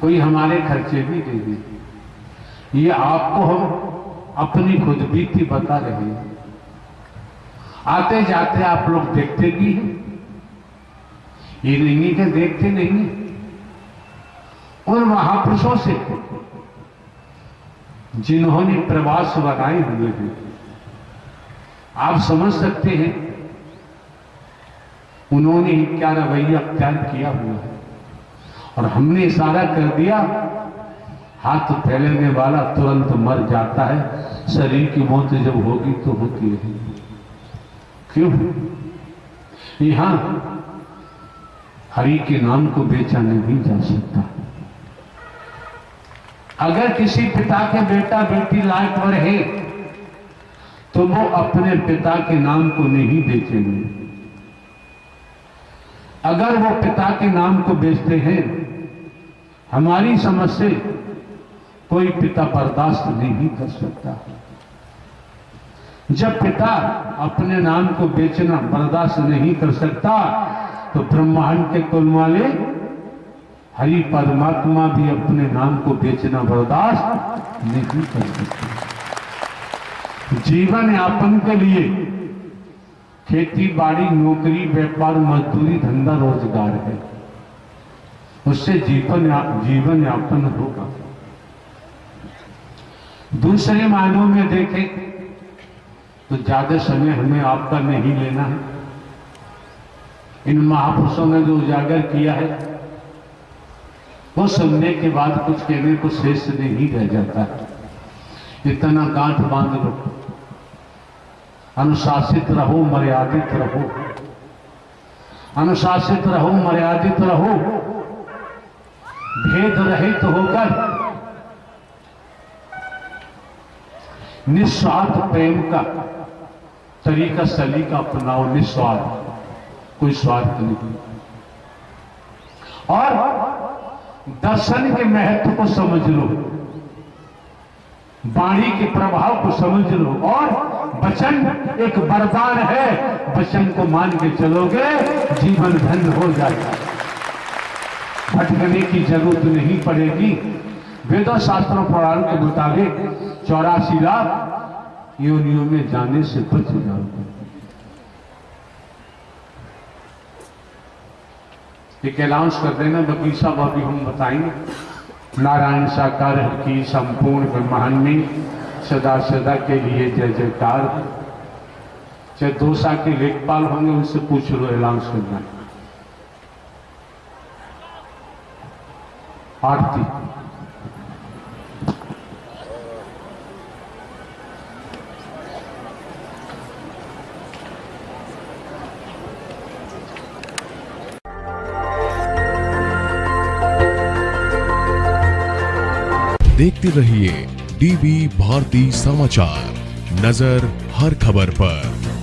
कोई हमारे खर्चे भी दे दे। ये आपको हम अपनी खुद बीती बता रहे हैं। आते जाते आप लोग देखते भी हैं। ये नहीं के देखते नहीं। उन महापुरुषों से जिन्होंने प्रवास बनाए हुए हैं, आप समझ सकते हैं, उन्होंने क्या रवैया अख्तियार किया हुआ है। और हमने इशारा कर दिया, हाथ फैलने वाला तुरंत मर जाता है। शरीर की मौत जब होगी तो होती है। क्यों? यहाँ हरि के नाम को बेचा नहीं जा सकता। अगर किसी पिता के बेटा बेटी लायक पर है तो वो अपने पिता के नाम को नहीं बेचेंगे। अगर वो पिता के नाम को बेचते हैं हमारी समझ से कोई पिता बर्दाश्त नहीं कर सकता। जब पिता अपने नाम को बेचना बर्दाश्त नहीं कर सकता तो ब्रह्मांड के कुल वाले हरि परमात्मा भी अपने नाम को बेचना बर्दाश्त नहीं कर सकते। जीवन यापन के लिए खेती बाड़ी, नौकरी, व्यापार, मजदूरी, धंधा रोज़गार है। उससे जीवन या, जीवन यापन होगा। दूसरे मायनों में देखें तो ज़्यादा समय हमें आपका नहीं लेना है। इन महापुरुषों ने जो उजागर किया है वो सुनने के बाद कुछ कहने को शेष नहीं रह जाता है। इतना गांठ बाँध लो। अनुशासित रहो मर्यादित रहो। अनुशासित रहो मर्यादित रहो। भेद रहित होकर निस्वार्थ प्रेम का तरीका सलीका अपनाओ, निस्वार्थ। कोई स्वार्थ नहीं। और दर्शन के महत्व को समझ लो। वाणी के प्रभाव को समझ लो। और वचन एक वरदान है। वचन को मान के चलोगे, जीवन धन्य हो जाएगा। भटकने की ज़रूरत नहीं पड़ेगी। वेदों शास्त्रों पुराण के मुताबिक चौरासी लाख योनियों में जाने से बच जाओगे एक अनाउंस कर देना सब अभी हम बताएँगे नारायण साकार की संपूर्ण ब्रह्मांड में सदा सदा के लिए जय जयकार। चाहे दोसा के लेखपाल होंगे, उनसे पूछ लो अनाउंस करना आरती। देखते रहिए डीवी भारती समाचार नज़र हर खबर पर।